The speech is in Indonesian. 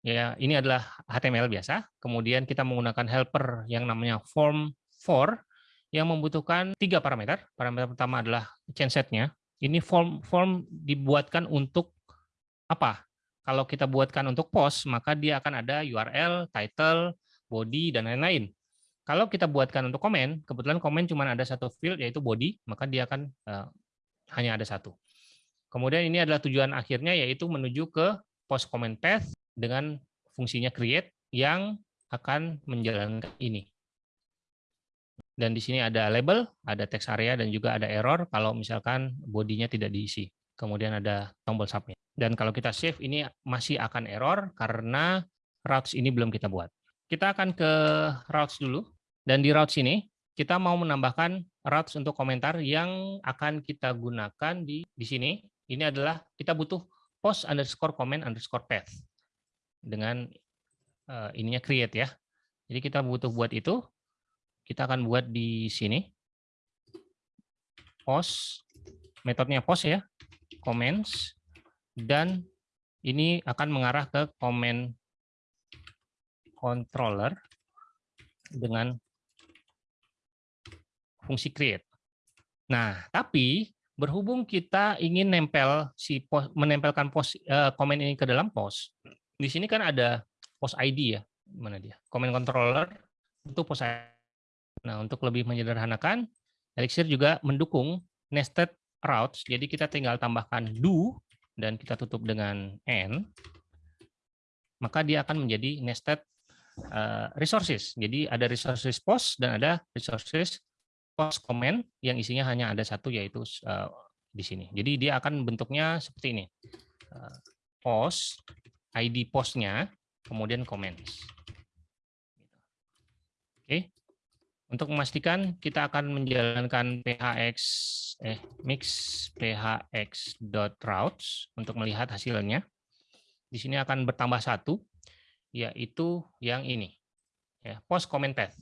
Ya, ini adalah HTML biasa. Kemudian kita menggunakan helper yang namanya form for yang membutuhkan tiga parameter. Parameter pertama adalah change set-nya. Ini form form dibuatkan untuk apa? Kalau kita buatkan untuk post, maka dia akan ada URL, title, body, dan lain-lain. Kalau kita buatkan untuk komen, kebetulan komen cuma ada satu field yaitu body, maka dia akan uh, hanya ada satu. Kemudian ini adalah tujuan akhirnya yaitu menuju ke post comment path dengan fungsinya create yang akan menjalankan ini. Dan di sini ada label, ada text area, dan juga ada error kalau misalkan bodinya tidak diisi. Kemudian ada tombol submit. Dan kalau kita save, ini masih akan error karena routes ini belum kita buat. Kita akan ke routes dulu. Dan di routes ini, kita mau menambahkan routes untuk komentar yang akan kita gunakan di, di sini. Ini adalah kita butuh post underscore comment underscore path dengan uh, ininya create ya. Jadi kita butuh buat itu. Kita akan buat di sini. Post, metodenya post ya, comments, dan ini akan mengarah ke comment controller dengan fungsi create. Nah, tapi berhubung kita ingin nempel si post, menempelkan post uh, komen ini ke dalam post, di sini kan ada post ID ya, mana dia? Comment controller itu post ID. Nah, untuk lebih menyederhanakan, Elixir juga mendukung nested routes. Jadi kita tinggal tambahkan do dan kita tutup dengan n, maka dia akan menjadi nested uh, resources. Jadi ada resources post dan ada resources post comment yang isinya hanya ada satu yaitu uh, di sini. Jadi dia akan bentuknya seperti ini. Uh, post ID postnya, kemudian comments. Oke. Untuk memastikan kita akan menjalankan phx eh mix phx.routes untuk melihat hasilnya. Di sini akan bertambah satu, yaitu yang ini, ya post comment path.